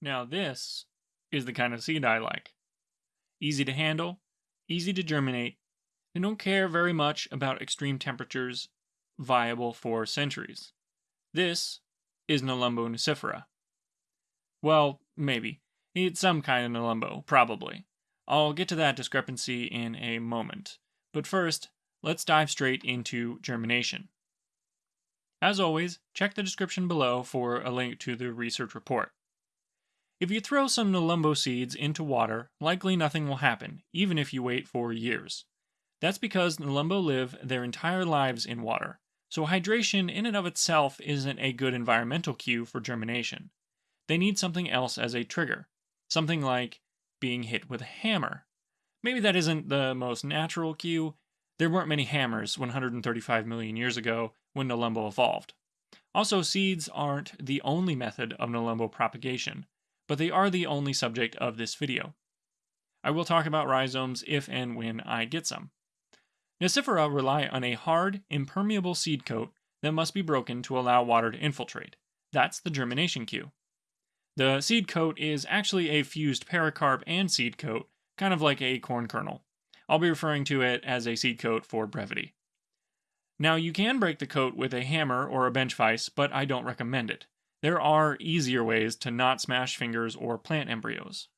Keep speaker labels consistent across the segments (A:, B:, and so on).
A: Now this is the kind of seed I like. Easy to handle, easy to germinate, they don't care very much about extreme temperatures, viable for centuries. This is Nelumbo nucifera. Well, maybe. It's some kind of Nelumbo, probably. I'll get to that discrepancy in a moment. But first, let's dive straight into germination. As always, check the description below for a link to the research report. If you throw some Nelumbo seeds into water, likely nothing will happen, even if you wait for years. That's because Nelumbo live their entire lives in water, so hydration in and of itself isn't a good environmental cue for germination. They need something else as a trigger, something like being hit with a hammer. Maybe that isn't the most natural cue. There weren't many hammers 135 million years ago when Nelumbo evolved. Also, seeds aren't the only method of Nelumbo propagation but they are the only subject of this video. I will talk about rhizomes if and when I get some. Nucifera rely on a hard, impermeable seed coat that must be broken to allow water to infiltrate. That's the germination cue. The seed coat is actually a fused pericarp and seed coat, kind of like a corn kernel. I'll be referring to it as a seed coat for brevity. Now, you can break the coat with a hammer or a bench vise, but I don't recommend it. There are easier ways to not smash fingers or plant embryos.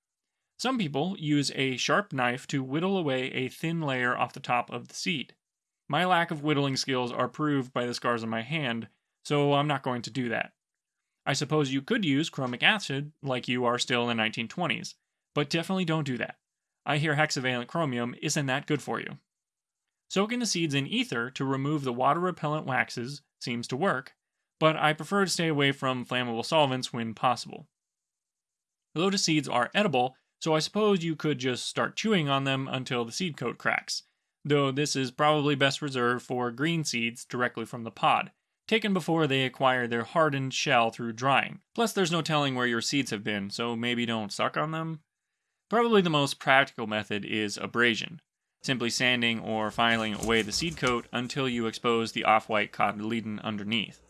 A: Some people use a sharp knife to whittle away a thin layer off the top of the seed. My lack of whittling skills are proved by the scars on my hand, so I'm not going to do that. I suppose you could use chromic acid like you are still in the 1920s, but definitely don't do that. I hear hexavalent chromium isn't that good for you. Soaking the seeds in ether to remove the water repellent waxes seems to work, but I prefer to stay away from flammable solvents when possible. Lotus seeds are edible, so I suppose you could just start chewing on them until the seed coat cracks, though this is probably best reserved for green seeds directly from the pod, taken before they acquire their hardened shell through drying. Plus, there's no telling where your seeds have been, so maybe don't suck on them. Probably the most practical method is abrasion, simply sanding or filing away the seed coat until you expose the off-white cotyledon underneath.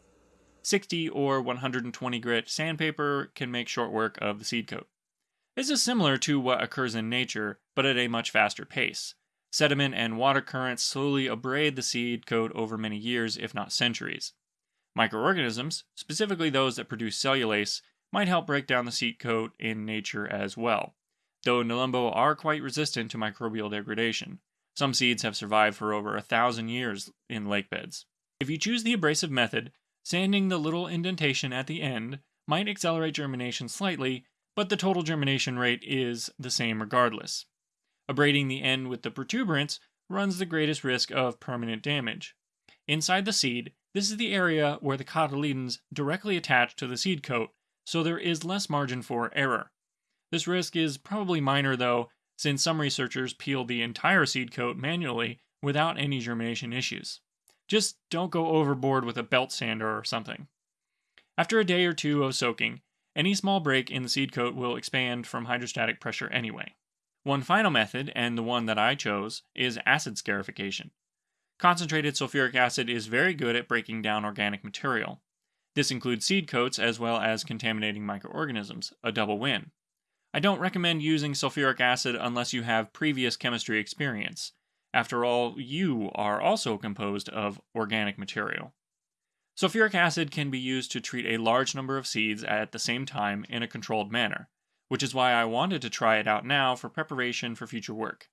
A: 60 or 120 grit sandpaper can make short work of the seed coat. This is similar to what occurs in nature, but at a much faster pace. Sediment and water currents slowly abrade the seed coat over many years, if not centuries. Microorganisms, specifically those that produce cellulase, might help break down the seed coat in nature as well, though Nelumbo are quite resistant to microbial degradation. Some seeds have survived for over a thousand years in lake beds. If you choose the abrasive method, Sanding the little indentation at the end might accelerate germination slightly, but the total germination rate is the same regardless. Abrading the end with the protuberance runs the greatest risk of permanent damage. Inside the seed, this is the area where the cotyledons directly attach to the seed coat, so there is less margin for error. This risk is probably minor though, since some researchers peel the entire seed coat manually without any germination issues. Just don't go overboard with a belt sander or something. After a day or two of soaking, any small break in the seed coat will expand from hydrostatic pressure anyway. One final method, and the one that I chose, is acid scarification. Concentrated sulfuric acid is very good at breaking down organic material. This includes seed coats as well as contaminating microorganisms, a double win. I don't recommend using sulfuric acid unless you have previous chemistry experience, after all, you are also composed of organic material. Sulfuric acid can be used to treat a large number of seeds at the same time in a controlled manner, which is why I wanted to try it out now for preparation for future work.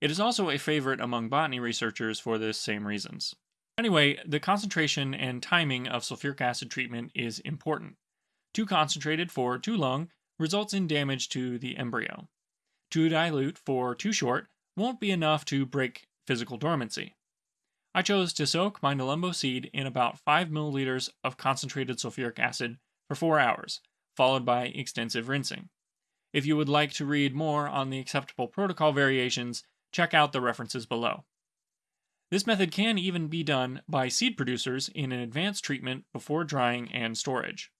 A: It is also a favorite among botany researchers for the same reasons. Anyway, the concentration and timing of sulfuric acid treatment is important. Too concentrated for too long results in damage to the embryo. Too dilute for too short won't be enough to break physical dormancy. I chose to soak my Nelumbo seed in about 5 milliliters of concentrated sulfuric acid for 4 hours, followed by extensive rinsing. If you would like to read more on the acceptable protocol variations, check out the references below. This method can even be done by seed producers in an advanced treatment before drying and storage.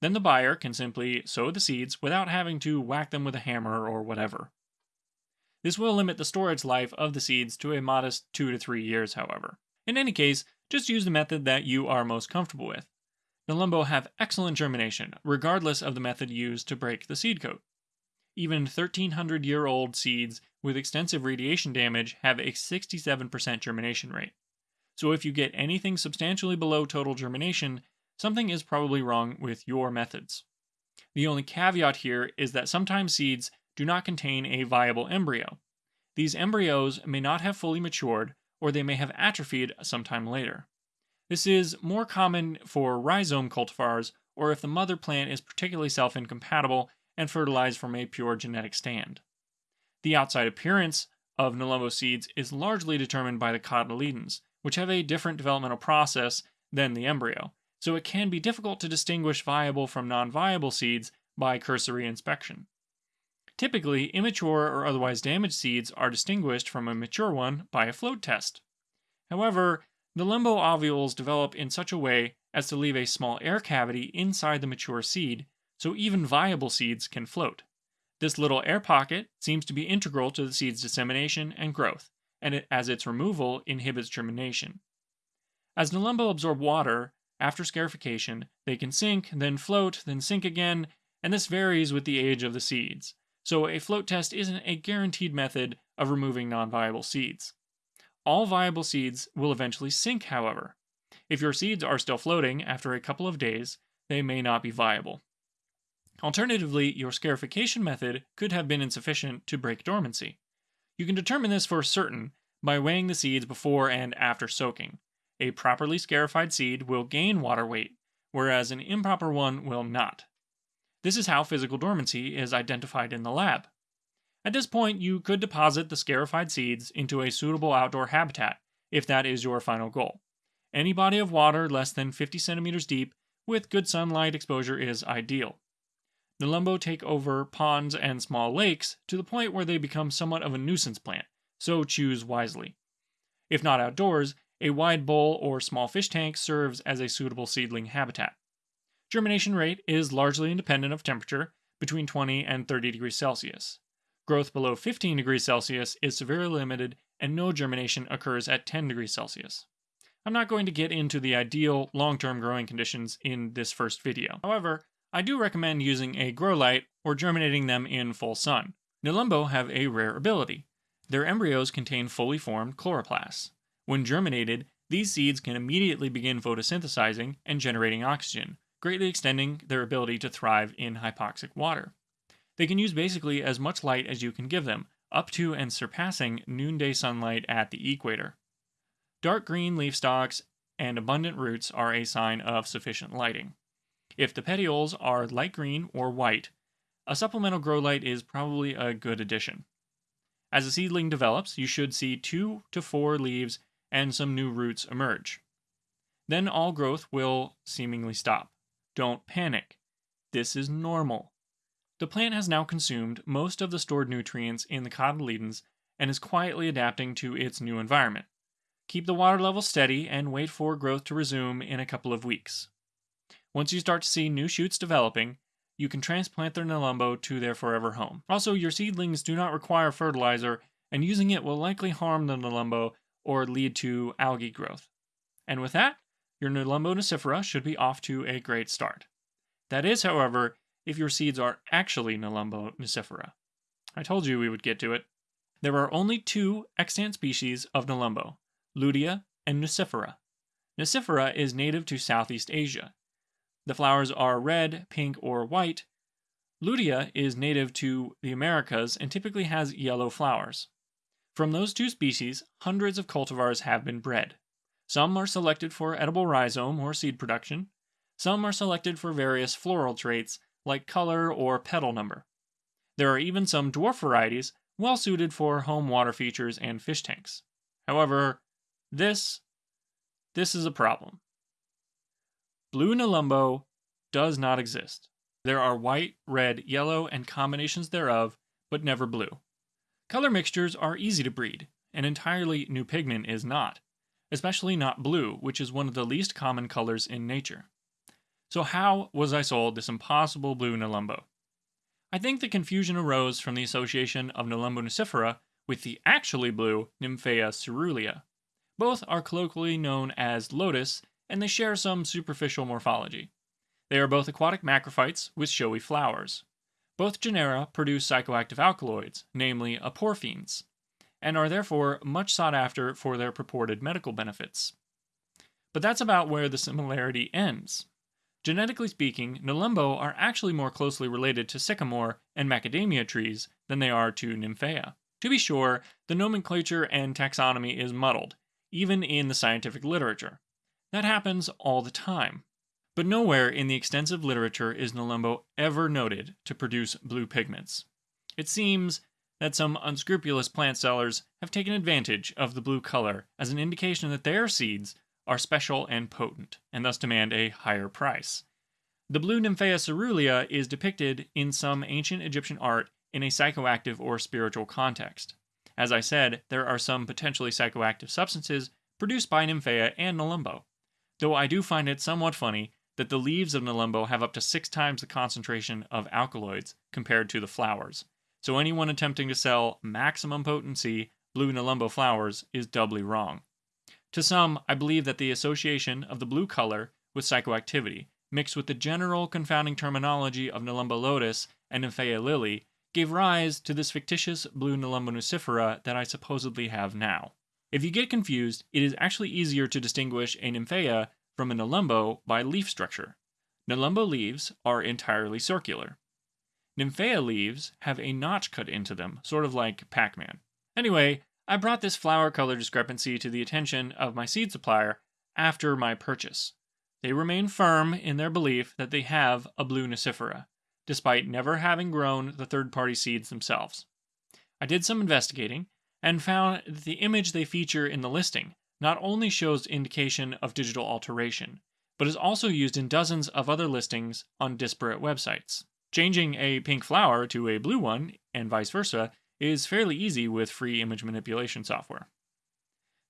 A: Then the buyer can simply sow the seeds without having to whack them with a hammer or whatever. This will limit the storage life of the seeds to a modest 2 to 3 years, however. In any case, just use the method that you are most comfortable with. Nelumbo have excellent germination, regardless of the method used to break the seed coat. Even 1300 year old seeds with extensive radiation damage have a 67% germination rate. So if you get anything substantially below total germination, something is probably wrong with your methods. The only caveat here is that sometimes seeds do not contain a viable embryo. These embryos may not have fully matured, or they may have atrophied sometime later. This is more common for rhizome cultivars or if the mother plant is particularly self incompatible and fertilized from a pure genetic stand. The outside appearance of Nelumbo seeds is largely determined by the cotyledons, which have a different developmental process than the embryo, so it can be difficult to distinguish viable from non viable seeds by cursory inspection. Typically, immature or otherwise damaged seeds are distinguished from a mature one by a float test. However, Nelumbo ovules develop in such a way as to leave a small air cavity inside the mature seed, so even viable seeds can float. This little air pocket seems to be integral to the seed's dissemination and growth, and it, as its removal inhibits germination. As Nelumbo absorb water, after scarification, they can sink, then float, then sink again, and this varies with the age of the seeds. So a float test isn't a guaranteed method of removing non-viable seeds. All viable seeds will eventually sink, however. If your seeds are still floating after a couple of days, they may not be viable. Alternatively, your scarification method could have been insufficient to break dormancy. You can determine this for certain by weighing the seeds before and after soaking. A properly scarified seed will gain water weight, whereas an improper one will not. This is how physical dormancy is identified in the lab. At this point, you could deposit the scarified seeds into a suitable outdoor habitat, if that is your final goal. Any body of water less than 50 centimeters deep with good sunlight exposure is ideal. Nelumbo take over ponds and small lakes to the point where they become somewhat of a nuisance plant, so choose wisely. If not outdoors, a wide bowl or small fish tank serves as a suitable seedling habitat. Germination rate is largely independent of temperature, between 20 and 30 degrees Celsius. Growth below 15 degrees Celsius is severely limited, and no germination occurs at 10 degrees Celsius. I'm not going to get into the ideal long term growing conditions in this first video. However, I do recommend using a grow light or germinating them in full sun. Nelumbo have a rare ability. Their embryos contain fully formed chloroplasts. When germinated, these seeds can immediately begin photosynthesizing and generating oxygen, greatly extending their ability to thrive in hypoxic water. They can use basically as much light as you can give them, up to and surpassing noonday sunlight at the equator. Dark green leaf stalks and abundant roots are a sign of sufficient lighting. If the petioles are light green or white, a supplemental grow light is probably a good addition. As a seedling develops, you should see two to four leaves and some new roots emerge. Then all growth will seemingly stop. Don't panic. This is normal. The plant has now consumed most of the stored nutrients in the cotyledons and is quietly adapting to its new environment. Keep the water level steady and wait for growth to resume in a couple of weeks. Once you start to see new shoots developing, you can transplant their Nelumbo to their forever home. Also, your seedlings do not require fertilizer, and using it will likely harm the Nelumbo or lead to algae growth. And with that, your Nelumbo nucifera should be off to a great start. That is, however, if your seeds are actually Nelumbo nucifera. I told you we would get to it. There are only two extant species of Nelumbo, Lutea and Nucifera. Nucifera is native to Southeast Asia. The flowers are red, pink, or white. Lutea is native to the Americas and typically has yellow flowers. From those two species, hundreds of cultivars have been bred. Some are selected for edible rhizome or seed production. Some are selected for various floral traits like color or petal number. There are even some dwarf varieties well suited for home water features and fish tanks. However, this this is a problem. Blue Nelumbo does not exist. There are white, red, yellow, and combinations thereof, but never blue. Color mixtures are easy to breed. An entirely new pigment is not, especially not blue, which is one of the least common colors in nature. So how was I sold this impossible blue Nelumbo? I think the confusion arose from the association of Nelumbo nucifera with the actually blue Nymphaea caerulea. Both are colloquially known as lotus, and they share some superficial morphology. They are both aquatic macrophytes with showy flowers. Both genera produce psychoactive alkaloids, namely aporphines, and are therefore much sought after for their purported medical benefits. But that's about where the similarity ends. Genetically speaking, Nelumbo are actually more closely related to sycamore and macadamia trees than they are to Nymphaea. To be sure, the nomenclature and taxonomy is muddled, even in the scientific literature. That happens all the time. But nowhere in the extensive literature is Nelumbo ever noted to produce blue pigments. It seems that some unscrupulous plant sellers have taken advantage of the blue color as an indication that their seeds are special and potent, and thus demand a higher price. The blue Nymphaea caerulea is depicted in some ancient Egyptian art in a psychoactive or spiritual context. As I said, there are some potentially psychoactive substances produced by Nymphaea and Nelumbo, though I do find it somewhat funny that the leaves of Nelumbo have up to six times the concentration of alkaloids compared to the flowers. So anyone attempting to sell maximum potency blue Nelumbo flowers is doubly wrong. To some, I believe that the association of the blue color with psychoactivity, mixed with the general confounding terminology of Nelumbo lotus and Nymphaea lily, gave rise to this fictitious blue Nelumbo nucifera that I supposedly have now. If you get confused, it is actually easier to distinguish a Nymphaea from a Nelumbo by leaf structure. Nelumbo leaves are entirely circular. Nymphaea leaves have a notch cut into them, sort of like Pac Man. Anyway, I brought this flower color discrepancy to the attention of my seed supplier after my purchase. They remain firm in their belief that they have a blue nucifera, despite never having grown the third party seeds themselves. I did some investigating and found that the image they feature in the listing not only shows indication of digital alteration, but is also used in dozens of other listings on disparate websites. Changing a pink flower to a blue one, and vice versa, is fairly easy with free image manipulation software.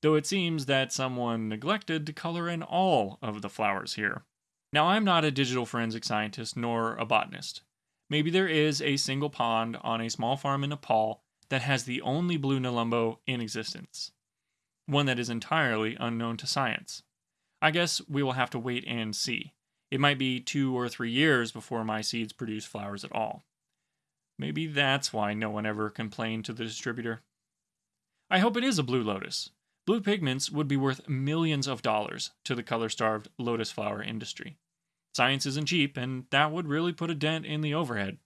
A: Though it seems that someone neglected to color in all of the flowers here. Now, I'm not a digital forensic scientist nor a botanist. Maybe there is a single pond on a small farm in Nepal that has the only blue Nelumbo in existence one that is entirely unknown to science. I guess we will have to wait and see. It might be two or three years before my seeds produce flowers at all. Maybe that's why no one ever complained to the distributor. I hope it is a blue lotus. Blue pigments would be worth millions of dollars to the color starved lotus flower industry. Science isn't cheap, and that would really put a dent in the overhead.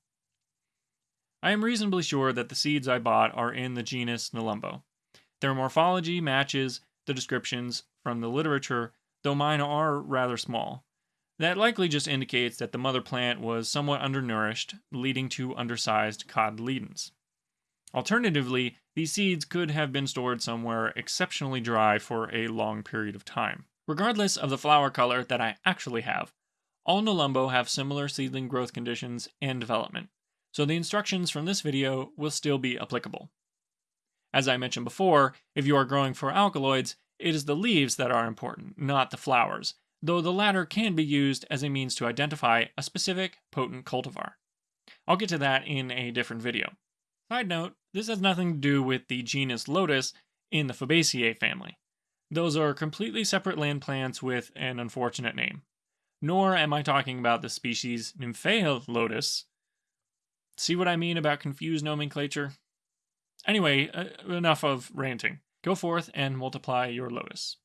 A: I am reasonably sure that the seeds I bought are in the genus Nelumbo, their morphology matches the descriptions from the literature, though mine are rather small. That likely just indicates that the mother plant was somewhat undernourished, leading to undersized cotyledons. Alternatively, these seeds could have been stored somewhere exceptionally dry for a long period of time. Regardless of the flower color that I actually have, all Nelumbo have similar seedling growth conditions and development, so the instructions from this video will still be applicable. As I mentioned before, if you are growing for alkaloids, it is the leaves that are important, not the flowers, though the latter can be used as a means to identify a specific potent cultivar. I'll get to that in a different video. Side note, this has nothing to do with the genus Lotus in the Fabaceae family. Those are completely separate land plants with an unfortunate name. Nor am I talking about the species Nymphaea lotus. See what I mean about confused nomenclature? Anyway, uh, enough of ranting. Go forth and multiply your lotus.